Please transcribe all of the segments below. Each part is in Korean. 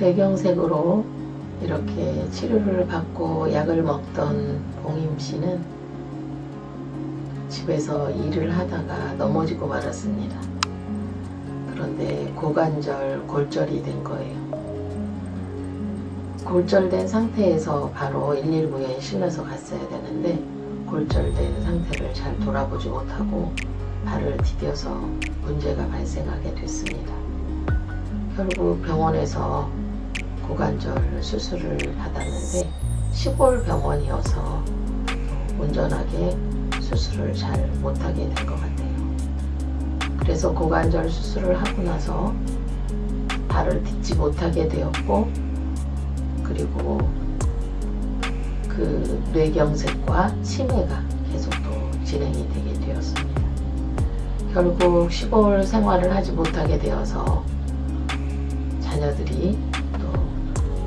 뇌경색으로 이렇게 치료를 받고 약을 먹던 봉임 씨는 집에서 일을 하다가 넘어지고 말았습니다. 그런데 고관절 골절이 된 거예요. 골절된 상태에서 바로 119에 실려서 갔어야 되는데 골절된 상태를 잘 돌아보지 못하고 발을 디뎌서 문제가 발생하게 됐습니다. 결국 병원에서 고관절 수술을 받았는데 시골 병원이어서 온전하게 수술을 잘 못하게 된 것 같아요. 그래서 고관절 수술을 하고 나서 발을 딛지 못하게 되었고 그리고 그 뇌경색과 치매가 계속 또 진행이 되게 되었습니다. 결국 시골 생활을 하지 못하게 되어서 자녀들이 또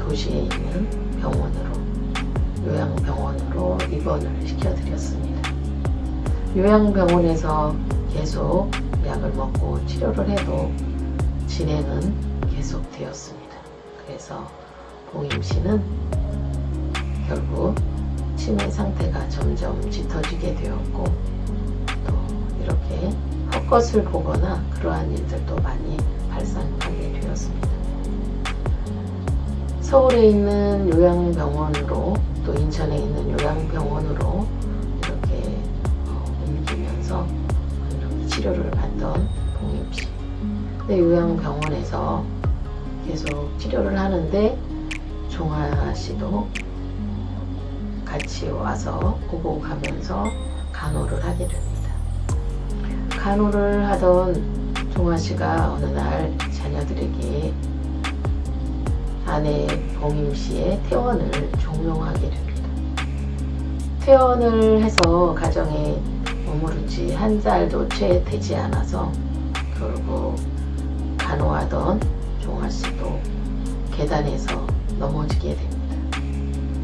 도시에 있는 병원으로 요양병원으로 입원을 시켜드렸습니다. 요양병원에서 계속 약을 먹고 치료를 해도 진행은 계속 되었습니다. 그래서 봉임 씨는 결국 치매 상태가 점점 짙어지게 되었고 또 이렇게 헛것을 보거나 그러한 일들도 많이 발생하게 되었습니다. 서울에 있는 요양병원으로 또 인천에 있는 요양병원으로 이렇게 어, 옮기면서 이렇게 치료를 받던 봉임 씨. 근데 요양병원에서 계속 치료를 하는데 종아 씨도 같이 와서 보고 가면서 간호를 하게 됩니다. 간호를 하던 종아 씨가 어느 날 자녀들에게 아내 봉임 씨의 퇴원을 종용하게 됩니다. 퇴원을 해서 가정에 머무른 지한 달도 채 되지 않아서 결국 간호하던 종아 씨도 계단에서 넘어지게 됩니다.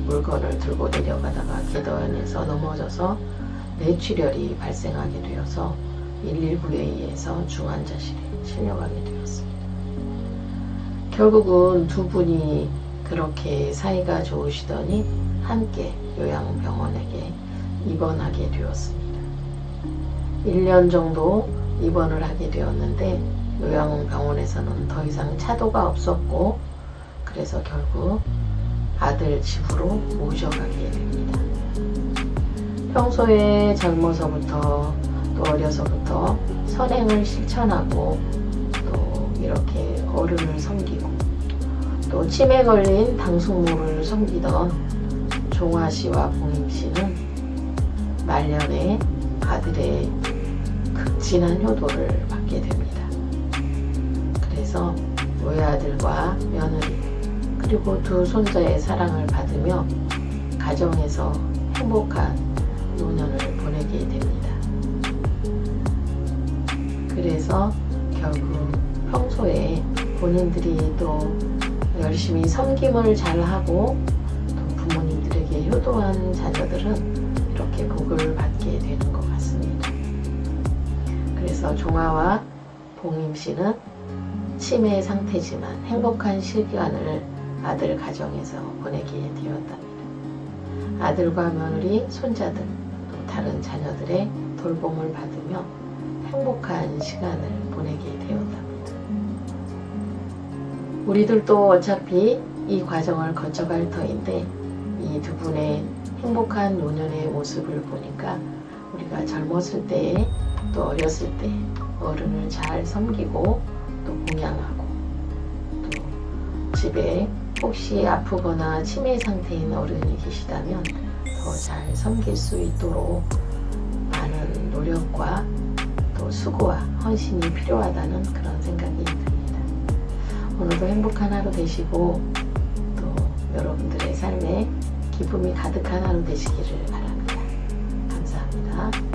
물건을 들고 내려가다가 계단에서 넘어져서 뇌출혈이 발생하게 되어서 119에 의해서 중환자실에 실려가게 되었습니다. 결국은 두 분이 그렇게 사이가 좋으시더니 함께 요양병원에게 입원하게 되었습니다. 1년 정도 입원을 하게 되었는데 요양병원에서는 더 이상 차도가 없었고 그래서 결국 아들 집으로 모셔가게 됩니다. 평소에 젊어서부터 또 어려서부터 선행을 실천하고 또 이렇게 어른을 섬기고 또 치매 걸린 당숙모를 섬기던 종아 씨와 봉임 씨는 말년에 아들의 극진한 효도를 받게 됩니다. 그래서 외아들과 며느리 그리고 두 손자의 사랑을 받으며 가정에서 행복한 노년을 보내게 됩니다. 그래서 결국 평소에 본인들이 또 열심히 섬김을 잘하고 또 부모님들에게 효도한 자녀들은 이렇게 복을 받게 되는 것 같습니다. 그래서 종아와 봉임 씨는 치매 상태지만 행복한 시간을 아들 가정에서 보내게 되었답니다. 아들과 며느리, 손자들, 또 다른 자녀들의 돌봄을 받으며 행복한 시간을 보내게 되었답니다. 우리들도 어차피 이 과정을 거쳐갈 터인데 이 두 분의 행복한 노년의 모습을 보니까 우리가 젊었을 때에 또 어렸을 때 어른을 잘 섬기고 또 공양하고 또 집에 혹시 아프거나 치매 상태인 어른이 계시다면 더 잘 섬길 수 있도록 많은 노력과 또 수고와 헌신이 필요하다는 그런 생각이 듭니다. 오늘도 행복한 하루 되시고 또 여러분들의 삶에 기쁨이 가득한 하루 되시기를 바랍니다. 감사합니다.